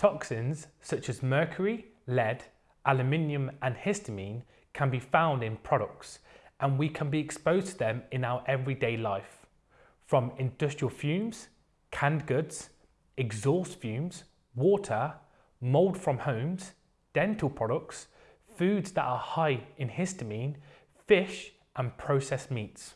Toxins such as mercury, lead, aluminium and histamine can be found in products and we can be exposed to them in our everyday life. From industrial fumes, canned goods, exhaust fumes, water, mould from homes, dental products, foods that are high in histamine, fish and processed meats.